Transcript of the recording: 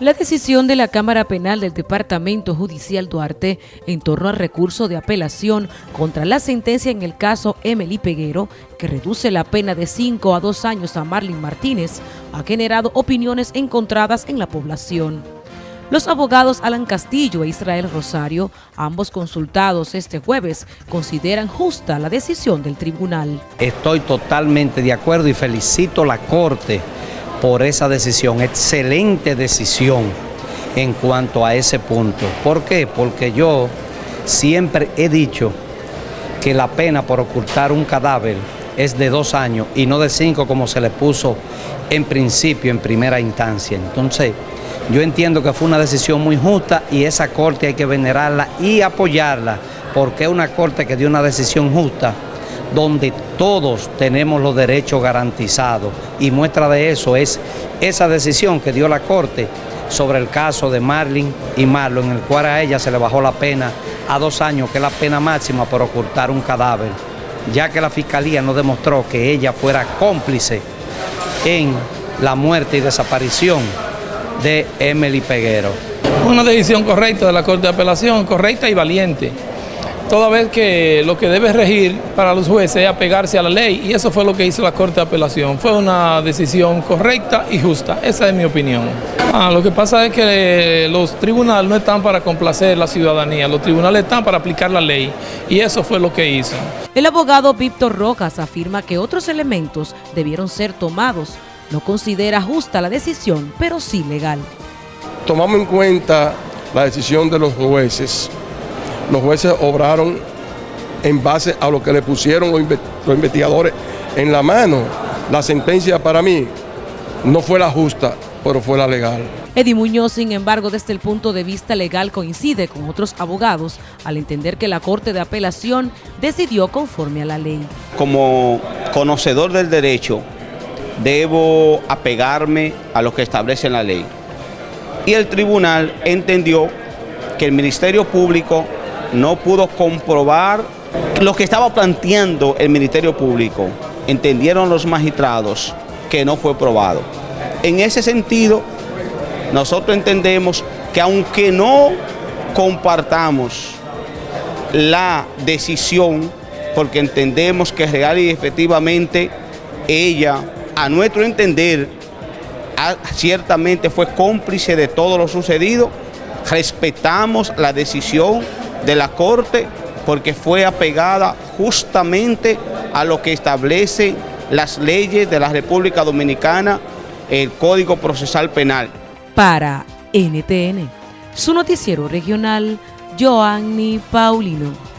La decisión de la Cámara Penal del Departamento Judicial Duarte en torno al recurso de apelación contra la sentencia en el caso Emily Peguero, que reduce la pena de 5 a 2 años a Marlene Martínez, ha generado opiniones encontradas en la población. Los abogados Alan Castillo e Israel Rosario, ambos consultados este jueves, consideran justa la decisión del tribunal. Estoy totalmente de acuerdo y felicito a la Corte por esa decisión, excelente decisión en cuanto a ese punto. ¿Por qué? Porque yo siempre he dicho que la pena por ocultar un cadáver es de dos años y no de cinco como se le puso en principio, en primera instancia. Entonces, yo entiendo que fue una decisión muy justa y esa corte hay que venerarla y apoyarla, porque es una corte que dio una decisión justa donde todos tenemos los derechos garantizados y muestra de eso es esa decisión que dio la Corte sobre el caso de Marlin y Marlon, en el cual a ella se le bajó la pena a dos años, que es la pena máxima por ocultar un cadáver, ya que la Fiscalía no demostró que ella fuera cómplice en la muerte y desaparición de Emily Peguero. Una decisión correcta de la Corte de Apelación, correcta y valiente toda vez que lo que debe regir para los jueces es apegarse a la ley y eso fue lo que hizo la Corte de Apelación. Fue una decisión correcta y justa, esa es mi opinión. Ah, lo que pasa es que los tribunales no están para complacer la ciudadanía, los tribunales están para aplicar la ley y eso fue lo que hizo. El abogado Víctor Rojas afirma que otros elementos debieron ser tomados. No considera justa la decisión, pero sí legal. Tomamos en cuenta la decisión de los jueces los jueces obraron en base a lo que le pusieron los, investigadores en la mano. La sentencia para mí no fue la justa, pero fue la legal. Eddie Muñoz, sin embargo, desde el punto de vista legal coincide con otros abogados al entender que la Corte de Apelación decidió conforme a la ley. Como conocedor del derecho, debo apegarme a lo que establece la ley. Y el tribunal entendió que el Ministerio Público no pudo comprobar lo que estaba planteando el Ministerio Público. Entendieron los magistrados que no fue probado. En ese sentido, nosotros entendemos que aunque no compartamos la decisión, porque entendemos que real y efectivamente ella, a nuestro entender, ciertamente fue cómplice de todo lo sucedido, respetamos la decisión de la Corte porque fue apegada justamente a lo que establece las leyes de la República Dominicana, el Código Procesal Penal. Para NTN, su noticiero regional, Joanny Paulino.